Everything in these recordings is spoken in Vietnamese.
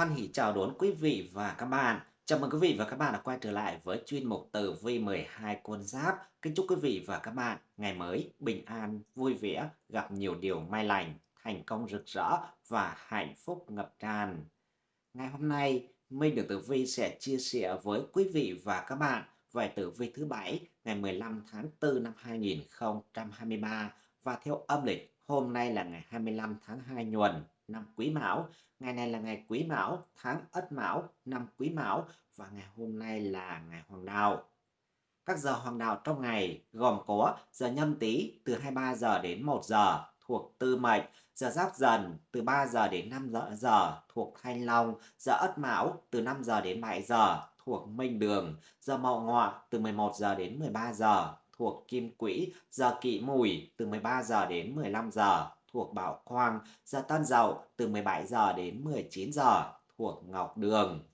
Hoan hỷ chào đón quý vị và các bạn. Chào mừng quý vị và các bạn đã quay trở lại với chuyên mục tử vi 12 con giáp. Kính chúc quý vị và các bạn ngày mới bình an, vui vẻ, gặp nhiều điều may lành, thành công rực rỡ và hạnh phúc ngập tràn. Ngày hôm nay, Minh được Tử Vi sẽ chia sẻ với quý vị và các bạn về tử vi thứ bảy ngày 15 tháng 4 năm 2023 và theo âm lịch hôm nay là ngày 25 tháng 2 nhuần năm Quý Mão. Ngày này là ngày Quý Mão, tháng Ất Mão, năm Quý Mão và ngày hôm nay là ngày Hoàng Đạo. Các giờ hoàng đạo trong ngày gồm có giờ nhâm tý từ 23 giờ đến 1 giờ thuộc Tư Mệnh, giờ Giáp Dần từ 3 giờ đến 5 giờ, giờ thuộc Thanh Long, giờ Ất Mão từ 5 giờ đến 7 giờ thuộc Minh Đường, giờ Mậu Ngọ từ 11 giờ đến 13 giờ thuộc Kim Quỹ, giờ kỵ Mùi từ 13 giờ đến 15 giờ thuộc Bảo Quang, giờ tan Dậu từ 17 giờ đến 19 giờ thuộc Ngọc Đường.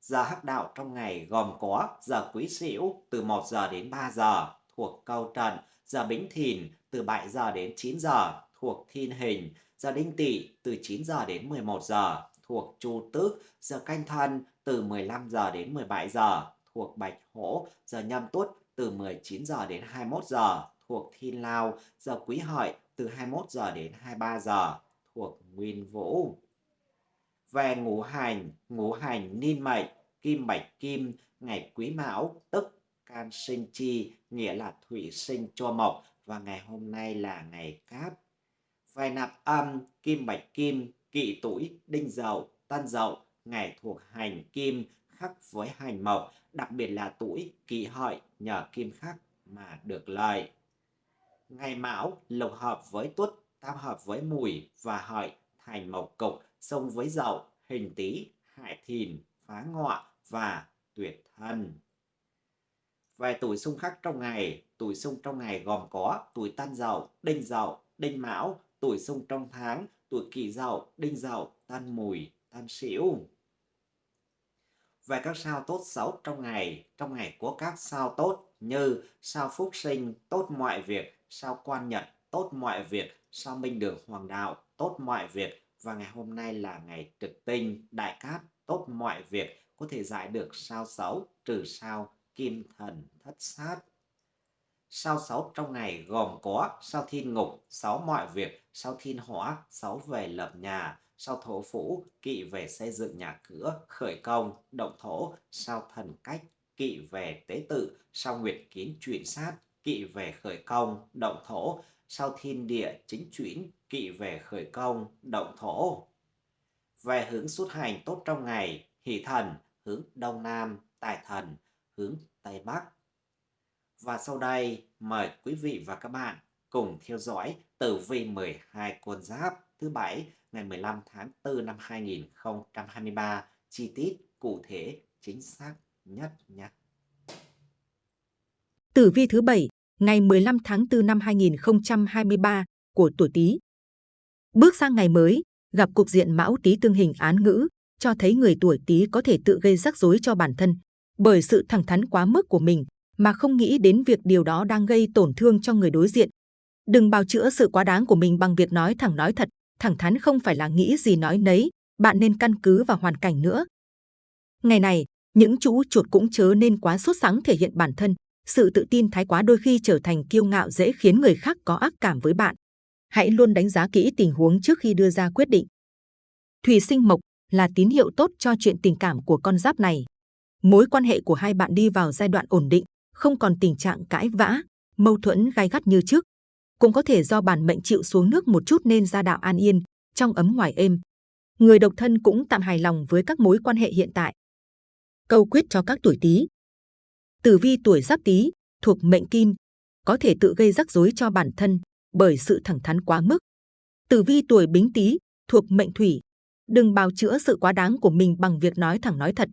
Giờ hắc đạo trong ngày gồm có giờ Quý Sửu từ 1 giờ đến 3 giờ thuộc Câu Trận, giờ Bính Thìn từ 7 giờ đến 9 giờ thuộc Thiên Hình, giờ Đinh Tỵ từ 9 giờ đến 11 giờ thuộc Chu Tước, giờ Canh Thân từ 15 giờ đến 17 giờ thuộc Bạch Hổ, giờ Nhâm Tuất từ 19 giờ đến 21 giờ thuộc Thiên Lao, giờ Quý Hợi từ 21 giờ đến 23 giờ thuộc Nguyên Vũ. Về ngũ hành, ngũ hành ninh mệnh, kim bạch kim, ngày quý mão, tức can sinh chi, nghĩa là thủy sinh cho mộc và ngày hôm nay là ngày cát. Về nạp âm, kim bạch kim, kỵ tuổi, đinh dậu, tân dậu, ngày thuộc hành kim, khắc với hành mộc, đặc biệt là tuổi kỷ hợi nhờ kim khắc mà được lợi. Ngày mão lục hợp với tuất, tam hợp với mùi và hợi thành mộc cục, xung với dậu, hình tý, hại thìn, phá ngọ và tuyệt thân. Về tuổi xung khắc trong ngày, tuổi xung trong ngày gồm có tuổi tân dậu, đinh dậu, đinh mão, tuổi xung trong tháng, tuổi kỷ dậu, đinh dậu, tân mùi, tân sửu. Về các sao tốt xấu trong ngày, trong ngày có các sao tốt như sao phúc sinh, tốt mọi việc, sao quan nhật, tốt mọi việc, sao minh đường hoàng đạo, tốt mọi việc? Và ngày hôm nay là ngày trực tinh, đại cát, tốt mọi việc, có thể giải được sao xấu, trừ sao, kim thần, thất sát. Sao xấu trong ngày gồm có sao thiên ngục, sáu mọi việc, sao thiên hỏa, sáu về lập nhà, sao thổ phủ, kỵ về xây dựng nhà cửa, khởi công, động thổ, sao thần cách, kỵ về tế tự, sao nguyệt kiến chuyển sát, kỵ về khởi công, động thổ, sau thiên địa chính chuyển, kỵ về khởi công, động thổ. Về hướng xuất hành tốt trong ngày, hỷ thần, hướng đông nam, tài thần, hướng tây bắc. Và sau đây, mời quý vị và các bạn cùng theo dõi tử vi 12 con giáp thứ bảy ngày 15 tháng 4 năm 2023 chi tiết cụ thể chính xác nhất nhé. Tử vi thứ bảy ngày 15 tháng 4 năm 2023 của tuổi Tý. Bước sang ngày mới, gặp cục diện Mão Tý tương hình án ngữ, cho thấy người tuổi Tý có thể tự gây rắc rối cho bản thân bởi sự thẳng thắn quá mức của mình mà không nghĩ đến việc điều đó đang gây tổn thương cho người đối diện. Đừng bào chữa sự quá đáng của mình bằng việc nói thẳng nói thật, thẳng thắn không phải là nghĩ gì nói nấy, bạn nên căn cứ vào hoàn cảnh nữa. Ngày này, những chú chuột cũng chớ nên quá sốt sắng thể hiện bản thân, sự tự tin thái quá đôi khi trở thành kiêu ngạo dễ khiến người khác có ác cảm với bạn. Hãy luôn đánh giá kỹ tình huống trước khi đưa ra quyết định. Thủy sinh mộc là tín hiệu tốt cho chuyện tình cảm của con giáp này. Mối quan hệ của hai bạn đi vào giai đoạn ổn định, không còn tình trạng cãi vã, mâu thuẫn gai gắt như trước. Cũng có thể do bản mệnh chịu xuống nước một chút nên gia đạo an yên, trong ấm ngoài êm. Người độc thân cũng tạm hài lòng với các mối quan hệ hiện tại. Câu quyết cho các tuổi Tý Tử vi tuổi Giáp Tý, thuộc mệnh Kim, có thể tự gây rắc rối cho bản thân bởi sự thẳng thắn quá mức. Tử vi tuổi Bính Tý, thuộc mệnh Thủy, đừng bào chữa sự quá đáng của mình bằng việc nói thẳng nói thật.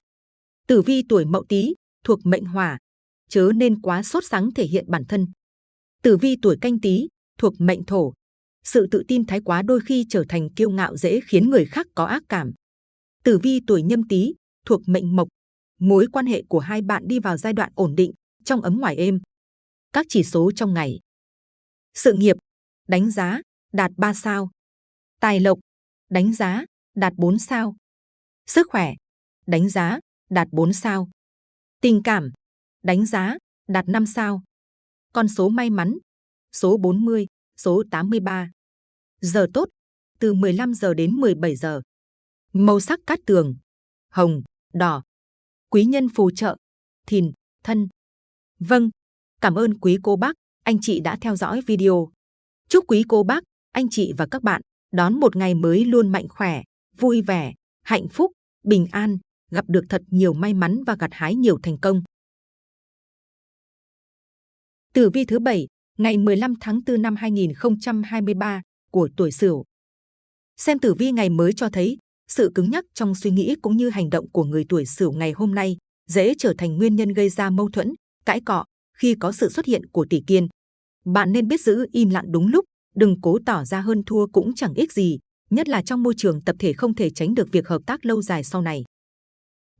Tử vi tuổi Mậu Tý, thuộc mệnh Hỏa, chớ nên quá sốt sắng thể hiện bản thân. Tử vi tuổi Canh Tý, thuộc mệnh Thổ, sự tự tin thái quá đôi khi trở thành kiêu ngạo dễ khiến người khác có ác cảm. Tử vi tuổi Nhâm Tý, thuộc mệnh Mộc mối quan hệ của hai bạn đi vào giai đoạn ổn định, trong ấm ngoài êm. Các chỉ số trong ngày. Sự nghiệp, đánh giá, đạt 3 sao. Tài lộc, đánh giá, đạt 4 sao. Sức khỏe, đánh giá, đạt 4 sao. Tình cảm, đánh giá, đạt 5 sao. Con số may mắn, số 40, số 83. Giờ tốt, từ 15 giờ đến 17 giờ. Màu sắc cát tường, hồng, đỏ. Quý nhân phù trợ, thìn, thân. Vâng, cảm ơn quý cô bác, anh chị đã theo dõi video. Chúc quý cô bác, anh chị và các bạn đón một ngày mới luôn mạnh khỏe, vui vẻ, hạnh phúc, bình an, gặp được thật nhiều may mắn và gặt hái nhiều thành công. Tử vi thứ bảy ngày 15 tháng 4 năm 2023 của tuổi Sửu. Xem tử vi ngày mới cho thấy sự cứng nhắc trong suy nghĩ cũng như hành động của người tuổi Sửu ngày hôm nay dễ trở thành nguyên nhân gây ra mâu thuẫn, cãi cọ khi có sự xuất hiện của tỷ kiên. Bạn nên biết giữ im lặng đúng lúc, đừng cố tỏ ra hơn thua cũng chẳng ích gì, nhất là trong môi trường tập thể không thể tránh được việc hợp tác lâu dài sau này.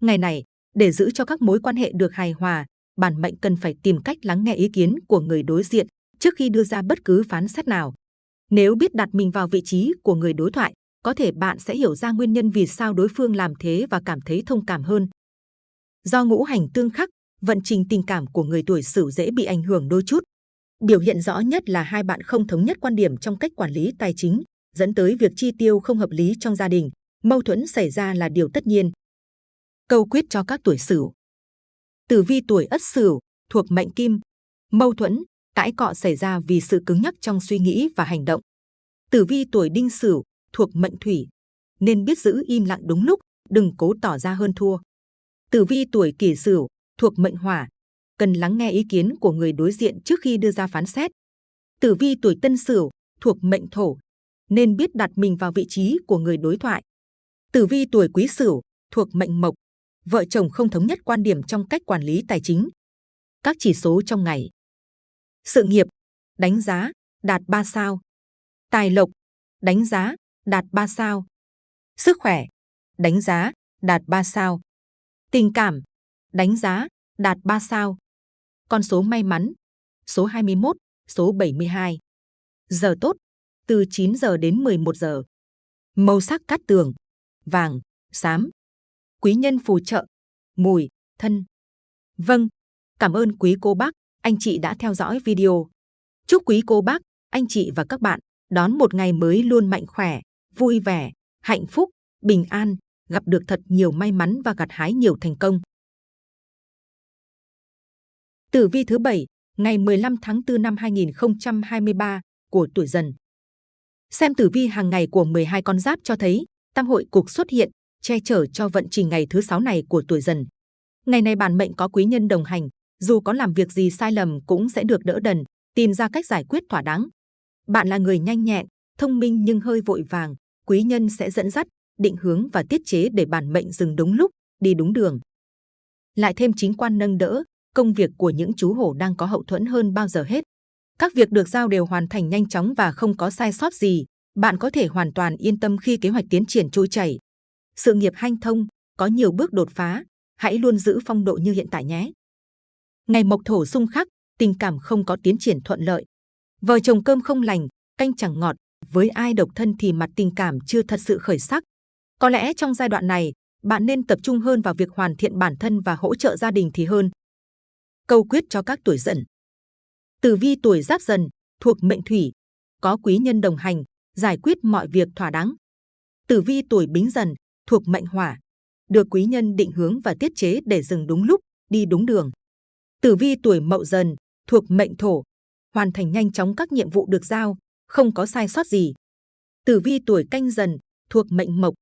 Ngày này, để giữ cho các mối quan hệ được hài hòa, bản mệnh cần phải tìm cách lắng nghe ý kiến của người đối diện trước khi đưa ra bất cứ phán xét nào. Nếu biết đặt mình vào vị trí của người đối thoại, có thể bạn sẽ hiểu ra nguyên nhân vì sao đối phương làm thế và cảm thấy thông cảm hơn. Do ngũ hành tương khắc, vận trình tình cảm của người tuổi Sửu dễ bị ảnh hưởng đôi chút. Biểu hiện rõ nhất là hai bạn không thống nhất quan điểm trong cách quản lý tài chính, dẫn tới việc chi tiêu không hợp lý trong gia đình. Mâu thuẫn xảy ra là điều tất nhiên. Câu quyết cho các tuổi Sửu. Tử vi tuổi Ất Sửu thuộc mệnh Kim, mâu thuẫn, cãi cọ xảy ra vì sự cứng nhắc trong suy nghĩ và hành động. Tử vi tuổi Đinh Sửu thuộc mệnh Thủy, nên biết giữ im lặng đúng lúc, đừng cố tỏ ra hơn thua. Tử vi tuổi Kỷ Sửu thuộc mệnh Hỏa, cần lắng nghe ý kiến của người đối diện trước khi đưa ra phán xét. Tử vi tuổi Tân Sửu thuộc mệnh Thổ, nên biết đặt mình vào vị trí của người đối thoại. Tử vi tuổi Quý Sửu thuộc mệnh Mộc, vợ chồng không thống nhất quan điểm trong cách quản lý tài chính. Các chỉ số trong ngày. Sự nghiệp, đánh giá, đạt 3 sao. Tài lộc, đánh giá, đạt 3 sao. Sức khỏe, đánh giá, đạt 3 sao. Tình cảm, đánh giá, đạt 3 sao. Con số may mắn, số 21, số 72. Giờ tốt, từ 9 giờ đến 11 giờ. Màu sắc cát tường, vàng, xám. Quý nhân phù trợ, mùi, thân. Vâng, cảm ơn quý cô bác, anh chị đã theo dõi video. Chúc quý cô bác, anh chị và các bạn đón một ngày mới luôn mạnh khỏe, vui vẻ, hạnh phúc, bình an, gặp được thật nhiều may mắn và gặt hái nhiều thành công. Tử vi thứ bảy ngày 15 tháng 4 năm 2023 của tuổi dần. Xem tử vi hàng ngày của 12 con giáp cho thấy tam hội cục xuất hiện, che chở cho vận trình ngày thứ sáu này của tuổi dần. Ngày này bản mệnh có quý nhân đồng hành, dù có làm việc gì sai lầm cũng sẽ được đỡ đần, tìm ra cách giải quyết thỏa đáng. Bạn là người nhanh nhẹn, thông minh nhưng hơi vội vàng, quý nhân sẽ dẫn dắt, định hướng và tiết chế để bản mệnh dừng đúng lúc, đi đúng đường. Lại thêm chính quan nâng đỡ, công việc của những chú hổ đang có hậu thuẫn hơn bao giờ hết. Các việc được giao đều hoàn thành nhanh chóng và không có sai sót gì. Bạn có thể hoàn toàn yên tâm khi kế hoạch tiến triển trôi chảy. Sự nghiệp hanh thông, có nhiều bước đột phá. Hãy luôn giữ phong độ như hiện tại nhé. Ngày mộc thổ xung khắc, tình cảm không có tiến triển thuận lợi. Vợ chồng cơm không lành, canh chẳng ngọt. Với ai độc thân thì mặt tình cảm chưa thật sự khởi sắc. Có lẽ trong giai đoạn này, bạn nên tập trung hơn vào việc hoàn thiện bản thân và hỗ trợ gia đình thì hơn. Câu quyết cho các tuổi dần. Tử vi tuổi giáp dần, thuộc mệnh thủy, có quý nhân đồng hành, giải quyết mọi việc thỏa đáng. Tử vi tuổi bính dần, thuộc mệnh hỏa, được quý nhân định hướng và tiết chế để dừng đúng lúc, đi đúng đường. Tử vi tuổi mậu dần, thuộc mệnh thổ, hoàn thành nhanh chóng các nhiệm vụ được giao, không có sai sót gì. Tử vi tuổi canh dần, thuộc mệnh mộc,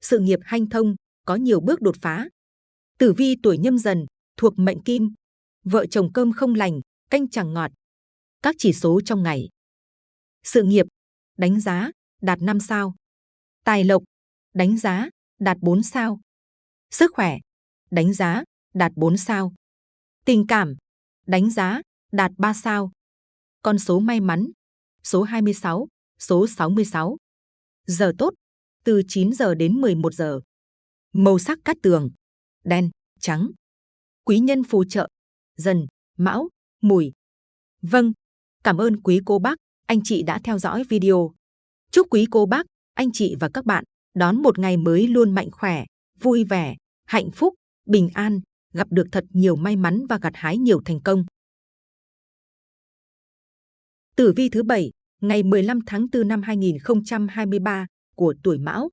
sự nghiệp hanh thông, có nhiều bước đột phá. Tử vi tuổi nhâm dần, thuộc mệnh kim, vợ chồng cơm không lành, canh chẳng ngọt. Các chỉ số trong ngày. Sự nghiệp, đánh giá, đạt 5 sao. Tài lộc, đánh giá, đạt 4 sao. Sức khỏe, đánh giá, đạt 4 sao. Tình cảm, đánh giá, đạt 3 sao. Con số may mắn, số 26, số 66. Giờ tốt, từ 9 giờ đến 11 giờ. Màu sắc cát tường, đen, trắng. Quý nhân phù trợ, dần, mão, mùi. Vâng, cảm ơn quý cô bác, anh chị đã theo dõi video. Chúc quý cô bác, anh chị và các bạn đón một ngày mới luôn mạnh khỏe, vui vẻ, hạnh phúc, bình an, gặp được thật nhiều may mắn và gặt hái nhiều thành công. Tử vi thứ bảy, ngày 15 tháng 4 năm 2023 của tuổi Mão.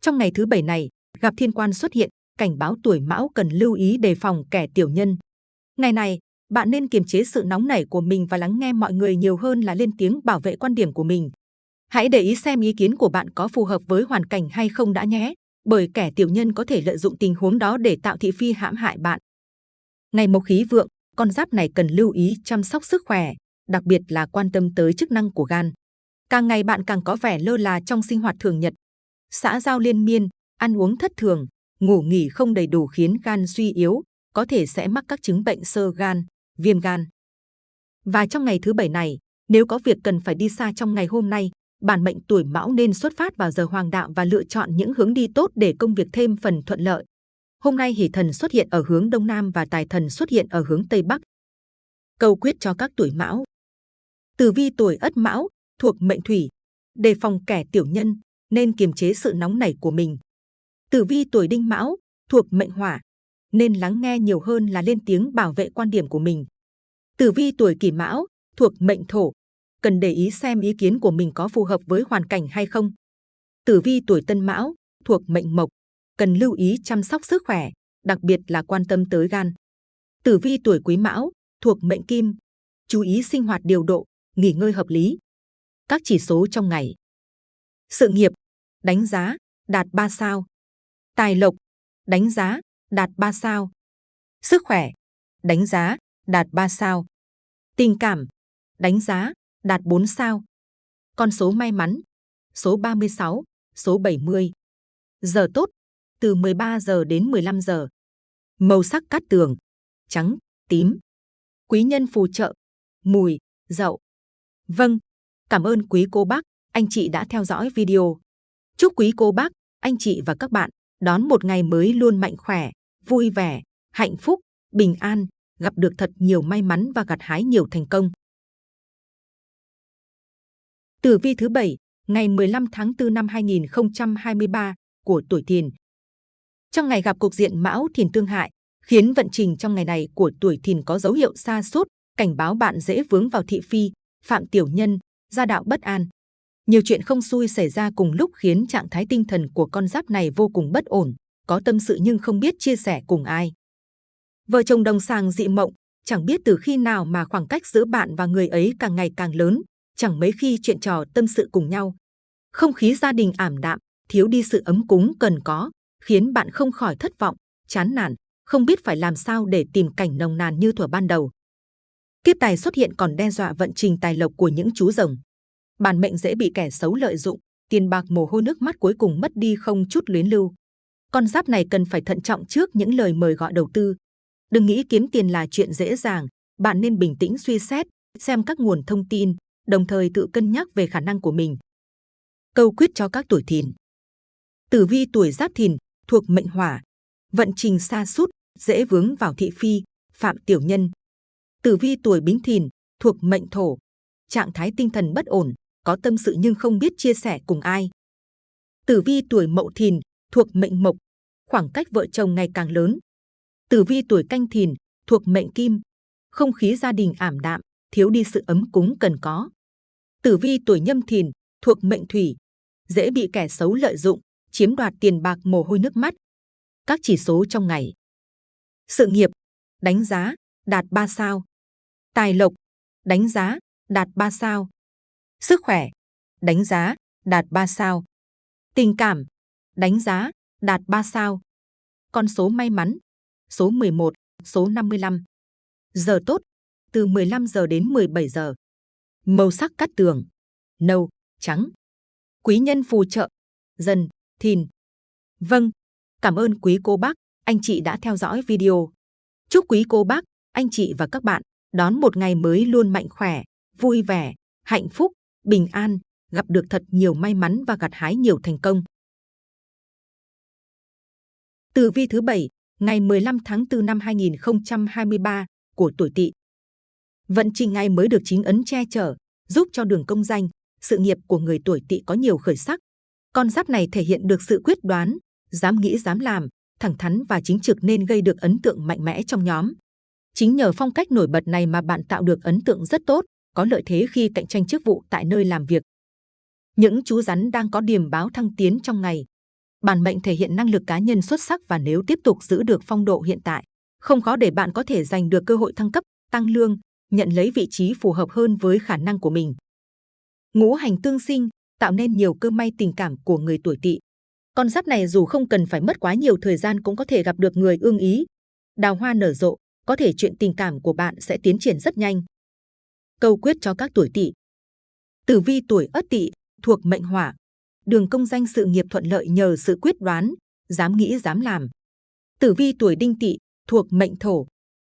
Trong ngày thứ bảy này, gặp thiên quan xuất hiện, cảnh báo tuổi Mão cần lưu ý đề phòng kẻ tiểu nhân. Ngày này, bạn nên kiềm chế sự nóng nảy của mình và lắng nghe mọi người nhiều hơn là lên tiếng bảo vệ quan điểm của mình. Hãy để ý xem ý kiến của bạn có phù hợp với hoàn cảnh hay không đã nhé, bởi kẻ tiểu nhân có thể lợi dụng tình huống đó để tạo thị phi hãm hại bạn. Ngày mộc khí vượng, con giáp này cần lưu ý chăm sóc sức khỏe, đặc biệt là quan tâm tới chức năng của gan. Càng ngày bạn càng có vẻ lơ là trong sinh hoạt thường nhật. Xã giao liên miên, ăn uống thất thường, ngủ nghỉ không đầy đủ khiến gan suy yếu, có thể sẽ mắc các chứng bệnh sơ gan, viêm gan. Và trong ngày thứ bảy này, nếu có việc cần phải đi xa trong ngày hôm nay, bản mệnh tuổi mão nên xuất phát vào giờ hoàng đạo và lựa chọn những hướng đi tốt để công việc thêm phần thuận lợi. Hôm nay hỷ thần xuất hiện ở hướng đông nam và tài thần xuất hiện ở hướng tây bắc. Câu quyết cho các tuổi mão. Tử vi tuổi ất mão, thuộc mệnh thủy, đề phòng kẻ tiểu nhân, nên kiềm chế sự nóng nảy của mình. Tử vi tuổi đinh mão, thuộc mệnh hỏa, nên lắng nghe nhiều hơn là lên tiếng bảo vệ quan điểm của mình. Tử vi tuổi kỷ mão, thuộc mệnh thổ, cần để ý xem ý kiến của mình có phù hợp với hoàn cảnh hay không. Tử vi tuổi tân mão, thuộc mệnh mộc, cần lưu ý chăm sóc sức khỏe, đặc biệt là quan tâm tới gan. Tử vi tuổi quý mão, thuộc mệnh kim, chú ý sinh hoạt điều độ, nghỉ ngơi hợp lý. Các chỉ số trong ngày. Sự nghiệp, đánh giá, đạt 3 sao. Tài lộc, đánh giá, đạt 3 sao. Sức khỏe, đánh giá, đạt 3 sao. Tình cảm, đánh giá, đạt 4 sao. Con số may mắn, số 36, số 70. Giờ tốt, từ 13 giờ đến 15 giờ. Màu sắc cát tường, trắng, tím. Quý nhân phù trợ, mùi, dậu. Vâng, cảm ơn quý cô bác, anh chị đã theo dõi video. Chúc quý cô bác, anh chị và các bạn đón một ngày mới luôn mạnh khỏe, vui vẻ, hạnh phúc, bình an, gặp được thật nhiều may mắn và gặt hái nhiều thành công. Tử vi thứ bảy, ngày 15 tháng 4 năm 2023 của tuổi Thìn. Trong ngày gặp cục diện Mão Thìn tương hại, khiến vận trình trong ngày này của tuổi Thìn có dấu hiệu xa sút cảnh báo bạn dễ vướng vào thị phi, phạm tiểu nhân, gia đạo bất an. Nhiều chuyện không xui xảy ra cùng lúc khiến trạng thái tinh thần của con giáp này vô cùng bất ổn, có tâm sự nhưng không biết chia sẻ cùng ai. Vợ chồng đồng sàng dị mộng, chẳng biết từ khi nào mà khoảng cách giữa bạn và người ấy càng ngày càng lớn, chẳng mấy khi chuyện trò tâm sự cùng nhau. Không khí gia đình ảm đạm, thiếu đi sự ấm cúng cần có, khiến bạn không khỏi thất vọng, chán nản, không biết phải làm sao để tìm cảnh nồng nàn như thuở ban đầu. Kiếp tài xuất hiện còn đe dọa vận trình tài lộc của những chú rồng. Bản mệnh dễ bị kẻ xấu lợi dụng, tiền bạc mồ hôi nước mắt cuối cùng mất đi không chút luyến lưu. Con giáp này cần phải thận trọng trước những lời mời gọi đầu tư. Đừng nghĩ kiếm tiền là chuyện dễ dàng, bạn nên bình tĩnh suy xét, xem các nguồn thông tin, đồng thời tự cân nhắc về khả năng của mình. Câu quyết cho các tuổi thìn. Tử vi tuổi giáp thìn, thuộc mệnh hỏa, vận trình xa sút dễ vướng vào thị phi, phạm tiểu nhân. Tử vi tuổi bính thìn, thuộc mệnh thổ, trạng thái tinh thần bất ổn, có tâm sự nhưng không biết chia sẻ cùng ai. Tử vi tuổi mậu thìn, thuộc mệnh mộc, khoảng cách vợ chồng ngày càng lớn. Tử vi tuổi canh thìn, thuộc mệnh kim, không khí gia đình ảm đạm, thiếu đi sự ấm cúng cần có. Tử vi tuổi nhâm thìn, thuộc mệnh thủy, dễ bị kẻ xấu lợi dụng, chiếm đoạt tiền bạc mồ hôi nước mắt. Các chỉ số trong ngày. Sự nghiệp, đánh giá, đạt 3 sao. Tài lộc, đánh giá, đạt 3 sao. Sức khỏe, đánh giá, đạt 3 sao. Tình cảm, đánh giá, đạt 3 sao. Con số may mắn, số 11, số 55. Giờ tốt, từ 15 giờ đến 17 giờ. Màu sắc cắt tường, nâu, trắng. Quý nhân phù trợ, dần, thìn. Vâng, cảm ơn quý cô bác, anh chị đã theo dõi video. Chúc quý cô bác, anh chị và các bạn đón một ngày mới luôn mạnh khỏe, vui vẻ, hạnh phúc, bình an, gặp được thật nhiều may mắn và gặt hái nhiều thành công. Tử vi thứ bảy, ngày 15 tháng 4 năm 2023 của tuổi Tỵ. Vận trình ngày mới được chính ấn che chở, giúp cho đường công danh, sự nghiệp của người tuổi Tỵ có nhiều khởi sắc. Con giáp này thể hiện được sự quyết đoán, dám nghĩ dám làm, thẳng thắn và chính trực nên gây được ấn tượng mạnh mẽ trong nhóm. Chính nhờ phong cách nổi bật này mà bạn tạo được ấn tượng rất tốt, có lợi thế khi cạnh tranh chức vụ tại nơi làm việc. Những chú rắn đang có điểm báo thăng tiến trong ngày. Bản mệnh thể hiện năng lực cá nhân xuất sắc và nếu tiếp tục giữ được phong độ hiện tại, không khó để bạn có thể giành được cơ hội thăng cấp, tăng lương, nhận lấy vị trí phù hợp hơn với khả năng của mình. Ngũ hành tương sinh tạo nên nhiều cơ may tình cảm của người tuổi Tỵ. Con giáp này dù không cần phải mất quá nhiều thời gian cũng có thể gặp được người ưng ý. Đào hoa nở rộ, có thể chuyện tình cảm của bạn sẽ tiến triển rất nhanh. Câu quyết cho các tuổi Tỵ. Tử vi tuổi Ất Tỵ thuộc mệnh Hỏa, đường công danh sự nghiệp thuận lợi nhờ sự quyết đoán, dám nghĩ dám làm. Tử vi tuổi Đinh Tỵ thuộc mệnh Thổ,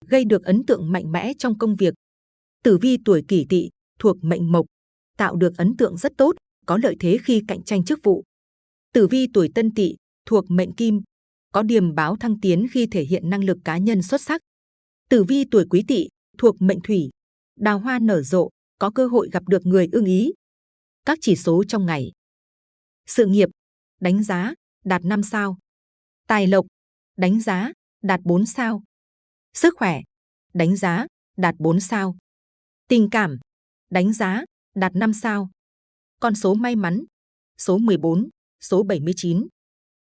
gây được ấn tượng mạnh mẽ trong công việc. Tử vi tuổi Kỷ Tỵ thuộc mệnh Mộc, tạo được ấn tượng rất tốt, có lợi thế khi cạnh tranh chức vụ. Tử vi tuổi Tân Tỵ thuộc mệnh Kim, có điềm báo thăng tiến khi thể hiện năng lực cá nhân xuất sắc. Tử vi tuổi Quý Tỵ thuộc mệnh Thủy, đào hoa nở rộ, có cơ hội gặp được người ưng ý. Các chỉ số trong ngày. Sự nghiệp, đánh giá, đạt 5 sao. Tài lộc, đánh giá, đạt 4 sao. Sức khỏe, đánh giá, đạt 4 sao. Tình cảm, đánh giá, đạt 5 sao. Con số may mắn, số 14, số 79.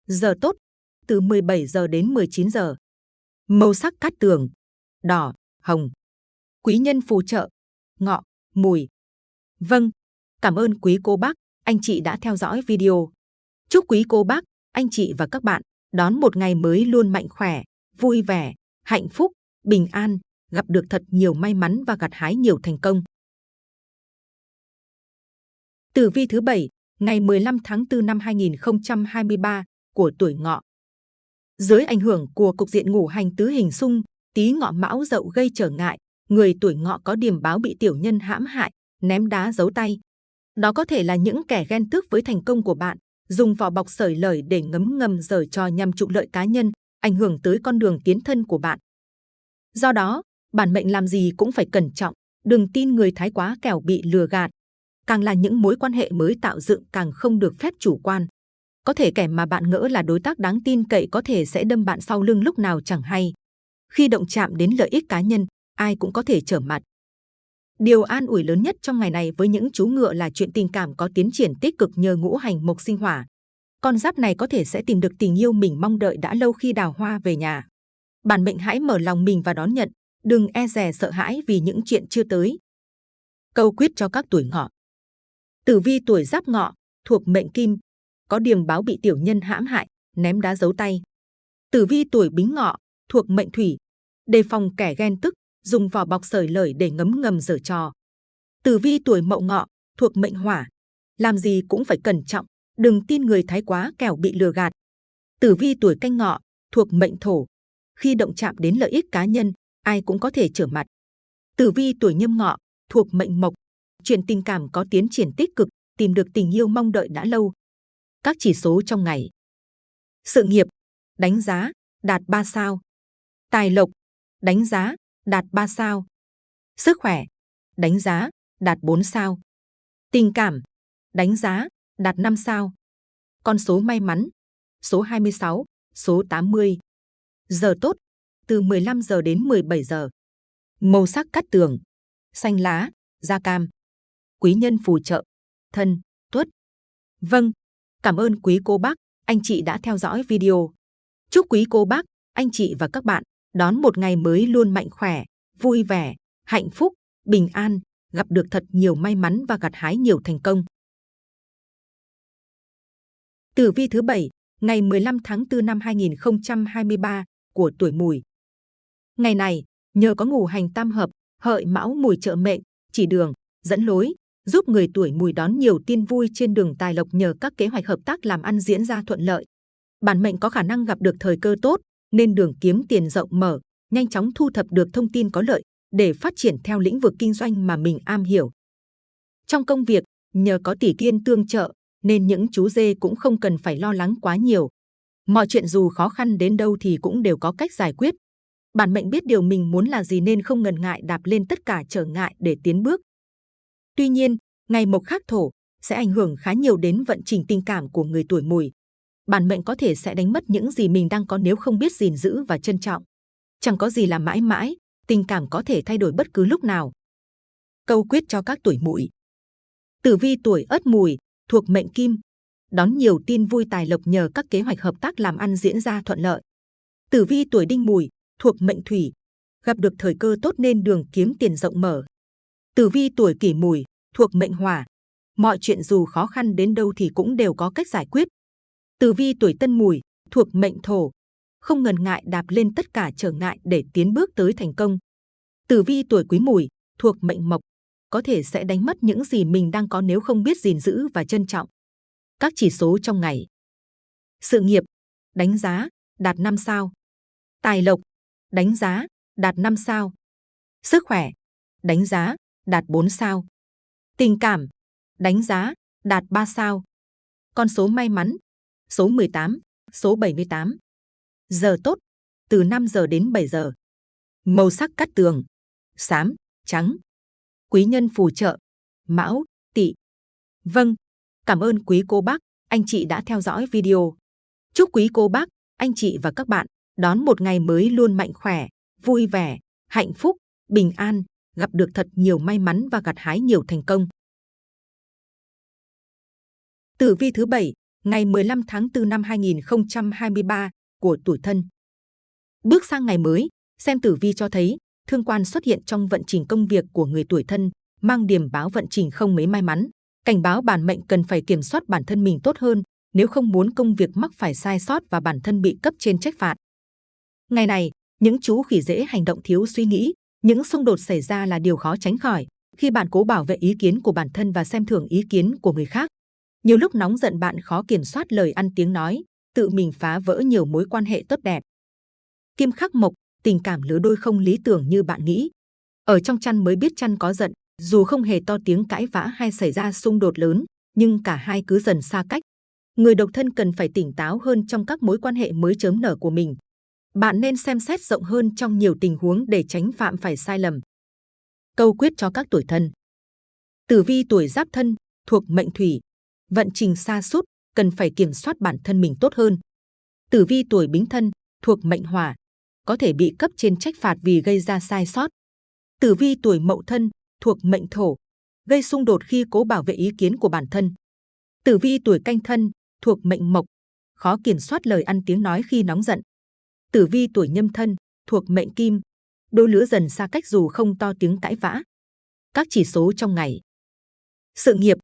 Giờ tốt, từ 17 giờ đến 19 giờ. Màu sắc cát tường, đỏ, hồng. Quý nhân phù trợ, ngọ, mùi. Vâng, cảm ơn quý cô bác, anh chị đã theo dõi video. Chúc quý cô bác, anh chị và các bạn đón một ngày mới luôn mạnh khỏe, vui vẻ, hạnh phúc, bình an, gặp được thật nhiều may mắn và gặt hái nhiều thành công. Tử vi thứ bảy ngày 15 tháng 4 năm 2023 của tuổi ngọ. Dưới ảnh hưởng của cục diện ngũ hành tứ hình xung, tí ngọ mão dậu gây trở ngại, người tuổi ngọ có điểm báo bị tiểu nhân hãm hại, ném đá giấu tay. Đó có thể là những kẻ ghen tước với thành công của bạn, dùng vỏ bọc sởi lời để ngấm ngầm giở trò nhằm trục lợi cá nhân, ảnh hưởng tới con đường tiến thân của bạn. Do đó, bản mệnh làm gì cũng phải cẩn trọng, đừng tin người thái quá kẻo bị lừa gạt, càng là những mối quan hệ mới tạo dựng càng không được phép chủ quan. Có thể kẻ mà bạn ngỡ là đối tác đáng tin cậy có thể sẽ đâm bạn sau lưng lúc nào chẳng hay. Khi động chạm đến lợi ích cá nhân, ai cũng có thể trở mặt. Điều an ủi lớn nhất trong ngày này với những chú ngựa là chuyện tình cảm có tiến triển tích cực nhờ ngũ hành mộc sinh hỏa. Con giáp này có thể sẽ tìm được tình yêu mình mong đợi đã lâu khi đào hoa về nhà. Bản mệnh hãy mở lòng mình và đón nhận, đừng e dè sợ hãi vì những chuyện chưa tới. Câu quyết cho các tuổi ngọ. Tử vi tuổi giáp ngọ, thuộc mệnh kim, có điềm báo bị tiểu nhân hãm hại, ném đá giấu tay. Tử vi tuổi bính ngọ, thuộc mệnh thủy, đề phòng kẻ ghen tức, dùng vỏ bọc sởi lời để ngấm ngầm giở trò. Tử vi tuổi mậu ngọ, thuộc mệnh hỏa, làm gì cũng phải cẩn trọng, đừng tin người thái quá kẻo bị lừa gạt. Tử vi tuổi canh ngọ, thuộc mệnh thổ, khi động chạm đến lợi ích cá nhân, ai cũng có thể trở mặt. Tử vi tuổi nhâm ngọ, thuộc mệnh mộc, chuyện tình cảm có tiến triển tích cực, tìm được tình yêu mong đợi đã lâu. Các chỉ số trong ngày. Sự nghiệp, đánh giá, đạt 3 sao. Tài lộc, đánh giá, đạt 3 sao. Sức khỏe, đánh giá, đạt 4 sao. Tình cảm, đánh giá, đạt 5 sao. Con số may mắn, số 26, số 80. Giờ tốt, từ 15 giờ đến 17 giờ. Màu sắc cắt tường, xanh lá, da cam quý nhân phù trợ, thân, tuất. Vâng, cảm ơn quý cô bác, anh chị đã theo dõi video. Chúc quý cô bác, anh chị và các bạn đón một ngày mới luôn mạnh khỏe, vui vẻ, hạnh phúc, bình an, gặp được thật nhiều may mắn và gặt hái nhiều thành công. Tử vi thứ bảy, ngày 15 tháng 4 năm 2023 của tuổi Mùi. Ngày này, nhờ có ngũ hành tam hợp, hợi mão mùi trợ mệnh, chỉ đường, dẫn lối, giúp người tuổi mùi đón nhiều tin vui trên đường tài lộc nhờ các kế hoạch hợp tác làm ăn diễn ra thuận lợi. Bản mệnh có khả năng gặp được thời cơ tốt, nên đường kiếm tiền rộng mở, nhanh chóng thu thập được thông tin có lợi để phát triển theo lĩnh vực kinh doanh mà mình am hiểu. Trong công việc, nhờ có tỷ kiên tương trợ, nên những chú dê cũng không cần phải lo lắng quá nhiều. Mọi chuyện dù khó khăn đến đâu thì cũng đều có cách giải quyết. Bản mệnh biết điều mình muốn là gì nên không ngần ngại đạp lên tất cả trở ngại để tiến bước. Tuy nhiên, ngày mộc khắc thổ sẽ ảnh hưởng khá nhiều đến vận trình tình cảm của người tuổi mùi bản mệnh có thể sẽ đánh mất những gì mình đang có nếu không biết gìn giữ và trân trọng. Chẳng có gì là mãi mãi, tình cảm có thể thay đổi bất cứ lúc nào. Câu quyết cho các tuổi mùi. Tử vi tuổi Ất Mùi thuộc mệnh Kim, đón nhiều tin vui tài lộc nhờ các kế hoạch hợp tác làm ăn diễn ra thuận lợi. Tử vi tuổi Đinh Mùi thuộc mệnh Thủy, gặp được thời cơ tốt nên đường kiếm tiền rộng mở. Tử vi tuổi Kỷ Mùi thuộc mệnh Hỏa, mọi chuyện dù khó khăn đến đâu thì cũng đều có cách giải quyết. Tử vi tuổi Tân Mùi thuộc mệnh Thổ, không ngần ngại đạp lên tất cả trở ngại để tiến bước tới thành công. Tử vi tuổi Quý Mùi thuộc mệnh Mộc, có thể sẽ đánh mất những gì mình đang có nếu không biết gìn giữ và trân trọng. Các chỉ số trong ngày. Sự nghiệp, đánh giá, đạt 5 sao. Tài lộc, đánh giá, đạt 5 sao. Sức khỏe, đánh giá, đạt 4 sao. Tình cảm, đánh giá, đạt 3 sao. Con số may mắn, số 18, số 78. Giờ tốt, từ 5 giờ đến 7 giờ. Màu sắc cắt tường, xám, trắng. Quý nhân phù trợ, mão, tỵ. Vâng, cảm ơn quý cô bác, anh chị đã theo dõi video. Chúc quý cô bác, anh chị và các bạn đón một ngày mới luôn mạnh khỏe, vui vẻ, hạnh phúc, bình an, gặp được thật nhiều may mắn và gặt hái nhiều thành công. Tử vi thứ bảy, ngày 15 tháng 4 năm 2023 của tuổi thân. Bước sang ngày mới, xem tử vi cho thấy thương quan xuất hiện trong vận trình công việc của người tuổi thân, mang điểm báo vận trình không mấy may mắn. Cảnh báo bản mệnh cần phải kiểm soát bản thân mình tốt hơn, nếu không muốn công việc mắc phải sai sót và bản thân bị cấp trên trách phạt. Ngày này, những chú khỉ dễ hành động thiếu suy nghĩ, những xung đột xảy ra là điều khó tránh khỏi khi bạn cố bảo vệ ý kiến của bản thân và xem thường ý kiến của người khác. Nhiều lúc nóng giận bạn khó kiểm soát lời ăn tiếng nói, tự mình phá vỡ nhiều mối quan hệ tốt đẹp. Kim khắc mộc, tình cảm lứa đôi không lý tưởng như bạn nghĩ. Ở trong chăn mới biết chăn có giận, dù không hề to tiếng cãi vã hay xảy ra xung đột lớn, nhưng cả hai cứ dần xa cách. Người độc thân cần phải tỉnh táo hơn trong các mối quan hệ mới chớm nở của mình. Bạn nên xem xét rộng hơn trong nhiều tình huống để tránh phạm phải sai lầm. Câu quyết cho các tuổi thân. Tử vi tuổi giáp thân, thuộc mệnh thủy, vận trình xa sút cần phải kiểm soát bản thân mình tốt hơn. Tử vi tuổi bính thân, thuộc mệnh hỏa, có thể bị cấp trên trách phạt vì gây ra sai sót. Tử vi tuổi mậu thân, thuộc mệnh thổ, gây xung đột khi cố bảo vệ ý kiến của bản thân. Tử vi tuổi canh thân, thuộc mệnh mộc, khó kiểm soát lời ăn tiếng nói khi nóng giận. Tử vi tuổi nhâm thân, thuộc mệnh kim, đôi lứa dần xa cách dù không to tiếng cãi vã. Các chỉ số trong ngày. Sự nghiệp,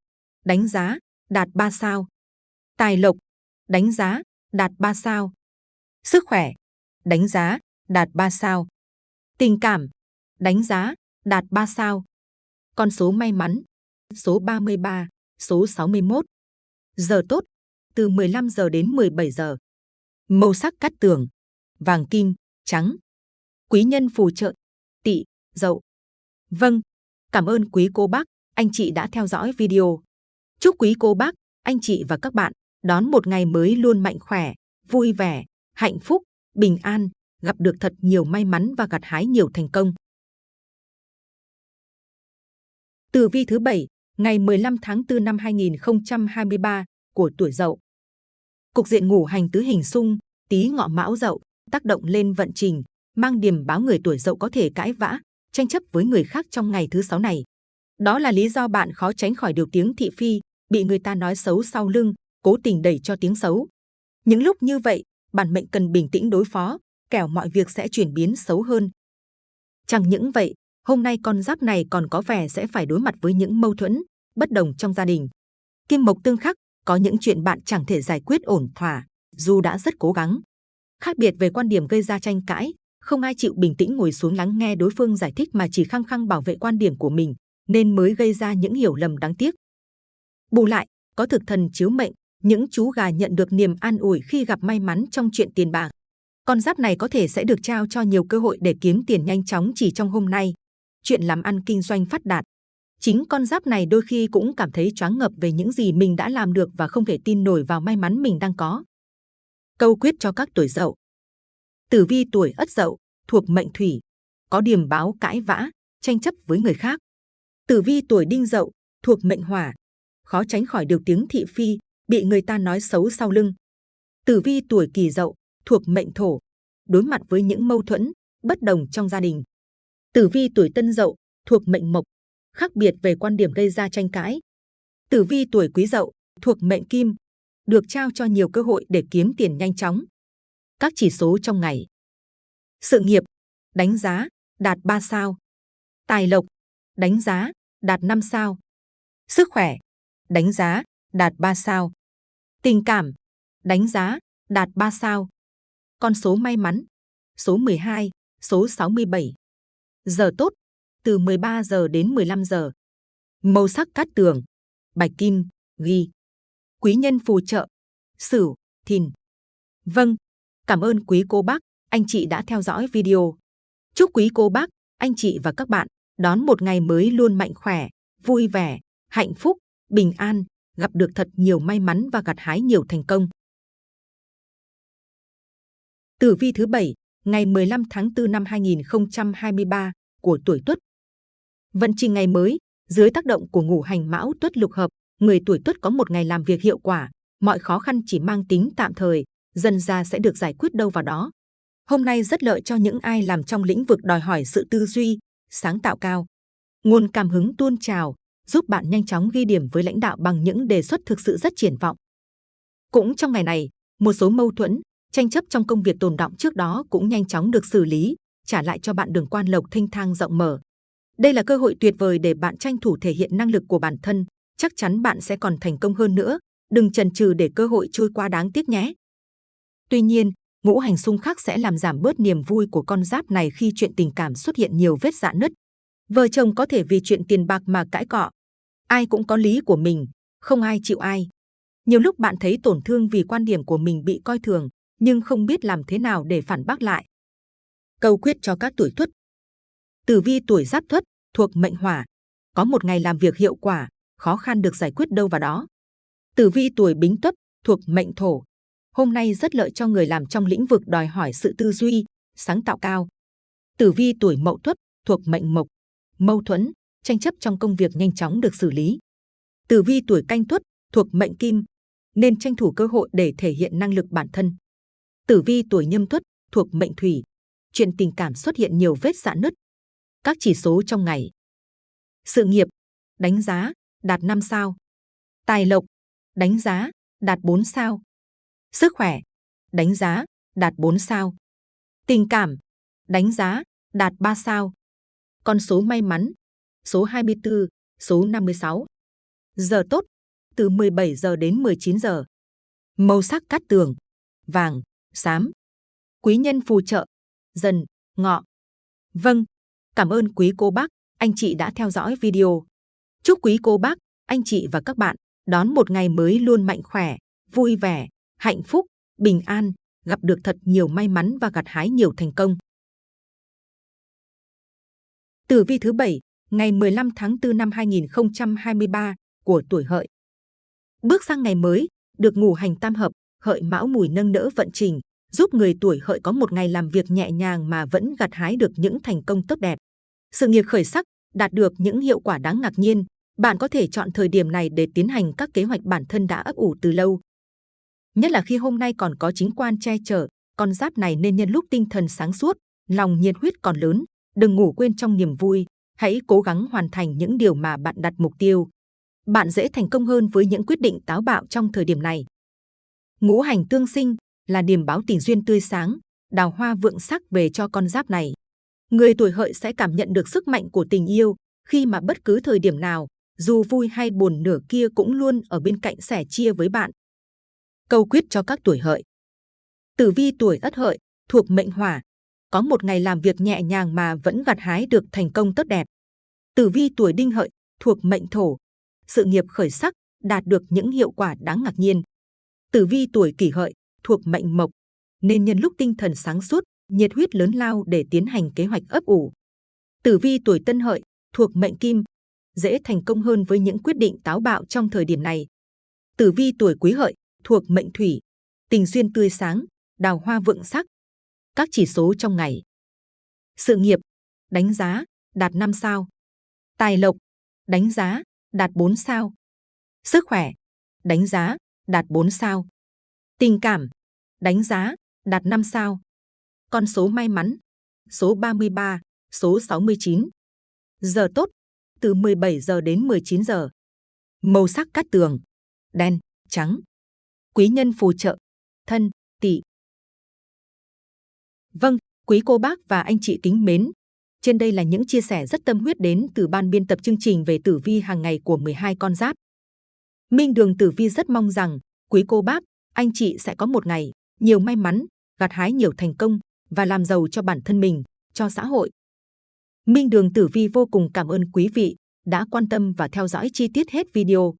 đánh giá, đạt 3 sao. Tài lộc, đánh giá, đạt 3 sao. Sức khỏe, đánh giá, đạt 3 sao. Tình cảm, đánh giá, đạt 3 sao. Con số may mắn, số 33, số 61. Giờ tốt, từ 15 giờ đến 17 giờ. Màu sắc cắt tường, vàng kim, trắng. Quý nhân phù trợ, tỵ, dậu. Vâng, cảm ơn quý cô bác, anh chị đã theo dõi video. Chúc quý cô bác, anh chị và các bạn đón một ngày mới luôn mạnh khỏe, vui vẻ, hạnh phúc, bình an, gặp được thật nhiều may mắn và gặt hái nhiều thành công. Tử vi thứ bảy, ngày 15 tháng 4 năm 2023 của tuổi Dậu. Cục diện ngủ hành tứ hình xung, tí ngọ mão Dậu tác động lên vận trình, mang điểm báo người tuổi Dậu có thể cãi vã, tranh chấp với người khác trong ngày thứ sáu này. Đó là lý do bạn khó tránh khỏi điều tiếng thị phi, bị người ta nói xấu sau lưng, cố tình đẩy cho tiếng xấu. Những lúc như vậy, bản mệnh cần bình tĩnh đối phó, kẻo mọi việc sẽ chuyển biến xấu hơn. Chẳng những vậy, hôm nay con giáp này còn có vẻ sẽ phải đối mặt với những mâu thuẫn, bất đồng trong gia đình. Kim mộc tương khắc, có những chuyện bạn chẳng thể giải quyết ổn thỏa, dù đã rất cố gắng. Khác biệt về quan điểm gây ra tranh cãi, không ai chịu bình tĩnh ngồi xuống lắng nghe đối phương giải thích mà chỉ khăng khăng bảo vệ quan điểm của mình, nên mới gây ra những hiểu lầm đáng tiếc. Bù lại, có thực thần chiếu mệnh, những chú gà nhận được niềm an ủi khi gặp may mắn trong chuyện tiền bạc. Con giáp này có thể sẽ được trao cho nhiều cơ hội để kiếm tiền nhanh chóng chỉ trong hôm nay. Chuyện làm ăn kinh doanh phát đạt. Chính con giáp này đôi khi cũng cảm thấy choáng ngập về những gì mình đã làm được và không thể tin nổi vào may mắn mình đang có. Câu quyết cho các tuổi dậu. Tử vi tuổi ất dậu, thuộc mệnh thủy, có điểm báo cãi vã, tranh chấp với người khác. Tử vi tuổi đinh dậu, thuộc mệnh hỏa, khó tránh khỏi điều tiếng thị phi, bị người ta nói xấu sau lưng. Tử vi tuổi Kỷ Dậu thuộc mệnh Thổ, đối mặt với những mâu thuẫn, bất đồng trong gia đình. Tử vi tuổi Tân Dậu thuộc mệnh Mộc, khác biệt về quan điểm gây ra tranh cãi. Tử vi tuổi Quý Dậu thuộc mệnh Kim, được trao cho nhiều cơ hội để kiếm tiền nhanh chóng. Các chỉ số trong ngày. Sự nghiệp, đánh giá, đạt 3 sao. Tài lộc, đánh giá, đạt 5 sao. Sức khỏe, đánh giá, đạt 3 sao. Tình cảm, đánh giá, đạt 3 sao. Con số may mắn, số 12, số 67. Giờ tốt, từ 13 giờ đến 15 giờ. Màu sắc cát tường, bạch kim, ghi. Quý nhân phù trợ, sửu, thìn. Vâng, cảm ơn quý cô bác, anh chị đã theo dõi video. Chúc quý cô bác, anh chị và các bạn đón một ngày mới luôn mạnh khỏe, vui vẻ, hạnh phúc, bình an, gặp được thật nhiều may mắn và gặt hái nhiều thành công. Tử vi thứ bảy ngày 15 tháng 4 năm 2023 của tuổi Tuất. Vận trình ngày mới, dưới tác động của ngũ hành mão Tuất lục hợp, người tuổi Tuất có một ngày làm việc hiệu quả, mọi khó khăn chỉ mang tính tạm thời, dần ra sẽ được giải quyết đâu vào đó. Hôm nay rất lợi cho những ai làm trong lĩnh vực đòi hỏi sự tư duy, sáng tạo cao. Nguồn cảm hứng tuôn trào, giúp bạn nhanh chóng ghi điểm với lãnh đạo bằng những đề xuất thực sự rất triển vọng. Cũng trong ngày này, một số mâu thuẫn, tranh chấp trong công việc tồn động trước đó cũng nhanh chóng được xử lý, trả lại cho bạn đường quan lộc thanh thang rộng mở. Đây là cơ hội tuyệt vời để bạn tranh thủ thể hiện năng lực của bản thân, chắc chắn bạn sẽ còn thành công hơn nữa. Đừng chần chừ để cơ hội trôi qua đáng tiếc nhé. Tuy nhiên, ngũ hành xung khắc sẽ làm giảm bớt niềm vui của con giáp này khi chuyện tình cảm xuất hiện nhiều vết rạn nứt. Vợ chồng có thể vì chuyện tiền bạc mà cãi cọ. Ai cũng có lý của mình, không ai chịu ai. Nhiều lúc bạn thấy tổn thương vì quan điểm của mình bị coi thường, nhưng không biết làm thế nào để phản bác lại. Câu quyết cho các tuổi tuất. Tử vi tuổi giáp tuất thuộc mệnh hỏa, có một ngày làm việc hiệu quả, khó khăn được giải quyết đâu vào đó. Tử vi tuổi bính tuất thuộc mệnh thổ, hôm nay rất lợi cho người làm trong lĩnh vực đòi hỏi sự tư duy, sáng tạo cao. Tử vi tuổi mậu tuất thuộc mệnh mộc, mâu thuẫn, tranh chấp trong công việc nhanh chóng được xử lý. Tử vi tuổi canh tuất thuộc mệnh kim, nên tranh thủ cơ hội để thể hiện năng lực bản thân. Tử vi tuổi nhâm tuất thuộc mệnh thủy, chuyện tình cảm xuất hiện nhiều vết rạn nứt. Các chỉ số trong ngày. Sự nghiệp, đánh giá, đạt 5 sao. Tài lộc, đánh giá, đạt 4 sao. Sức khỏe, đánh giá, đạt 4 sao. Tình cảm, đánh giá, đạt 3 sao. Con số may mắn, số 24, số 56. Giờ tốt, từ 17 giờ đến 19 giờ. Màu sắc cát tường, vàng, xám. Quý nhân phù trợ, dần, ngọ. Vâng, cảm ơn quý cô bác, anh chị đã theo dõi video. Chúc quý cô bác, anh chị và các bạn đón một ngày mới luôn mạnh khỏe, vui vẻ, hạnh phúc, bình an, gặp được thật nhiều may mắn và gặt hái nhiều thành công. Tử vi thứ bảy ngày 15 tháng 4 năm 2023 của tuổi hợi. Bước sang ngày mới, được ngủ hành tam hợp, hợi mão mùi nâng đỡ vận trình, giúp người tuổi hợi có một ngày làm việc nhẹ nhàng mà vẫn gặt hái được những thành công tốt đẹp. Sự nghiệp khởi sắc, đạt được những hiệu quả đáng ngạc nhiên. Bạn có thể chọn thời điểm này để tiến hành các kế hoạch bản thân đã ấp ủ từ lâu. Nhất là khi hôm nay còn có chính quan che chở, con giáp này nên nhân lúc tinh thần sáng suốt, lòng nhiệt huyết còn lớn, đừng ngủ quên trong niềm vui, hãy cố gắng hoàn thành những điều mà bạn đặt mục tiêu. Bạn dễ thành công hơn với những quyết định táo bạo trong thời điểm này. Ngũ hành tương sinh là điểm báo tình duyên tươi sáng, đào hoa vượng sắc về cho con giáp này. Người tuổi hợi sẽ cảm nhận được sức mạnh của tình yêu khi mà bất cứ thời điểm nào, dù vui hay buồn nửa kia cũng luôn ở bên cạnh sẻ chia với bạn. Câu quyết cho các tuổi hợi. Tử vi tuổi ất hợi thuộc mệnh hỏa, có một ngày làm việc nhẹ nhàng mà vẫn gặt hái được thành công tốt đẹp. Tử vi tuổi đinh hợi thuộc mệnh thổ, sự nghiệp khởi sắc, đạt được những hiệu quả đáng ngạc nhiên. Tử vi tuổi kỷ hợi thuộc mệnh mộc, nên nhân lúc tinh thần sáng suốt, nhiệt huyết lớn lao để tiến hành kế hoạch ấp ủ. Tử vi tuổi tân hợi thuộc mệnh kim, dễ thành công hơn với những quyết định táo bạo trong thời điểm này. Tử vi tuổi quý hợi thuộc mệnh thủy, tình duyên tươi sáng, đào hoa vượng sắc, các chỉ số trong ngày. Sự nghiệp, đánh giá, đạt 5 sao. Tài lộc, đánh giá, đạt 4 sao. Sức khỏe, đánh giá, đạt 4 sao. Tình cảm, đánh giá, đạt 5 sao. Con số may mắn, số 33, số 69. Giờ tốt, từ 17 giờ đến 19 giờ. Màu sắc cát tường, đen, trắng. Quý nhân phù trợ, thân, tỵ. Vâng, quý cô bác và anh chị kính mến. Trên đây là những chia sẻ rất tâm huyết đến từ ban biên tập chương trình về tử vi hàng ngày của 12 con giáp. Minh Đường Tử Vi rất mong rằng quý cô bác, anh chị sẽ có một ngày nhiều may mắn, gặt hái nhiều thành công và làm giàu cho bản thân mình, cho xã hội. Minh Đường Tử Vi vô cùng cảm ơn quý vị đã quan tâm và theo dõi chi tiết hết video.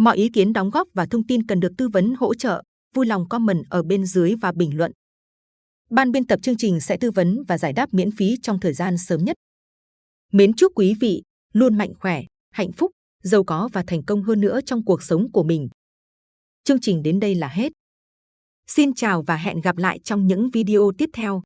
Mọi ý kiến đóng góp và thông tin cần được tư vấn hỗ trợ, vui lòng comment ở bên dưới và bình luận. Ban biên tập chương trình sẽ tư vấn và giải đáp miễn phí trong thời gian sớm nhất. Mến chúc quý vị luôn mạnh khỏe, hạnh phúc, giàu có và thành công hơn nữa trong cuộc sống của mình. Chương trình đến đây là hết. Xin chào và hẹn gặp lại trong những video tiếp theo.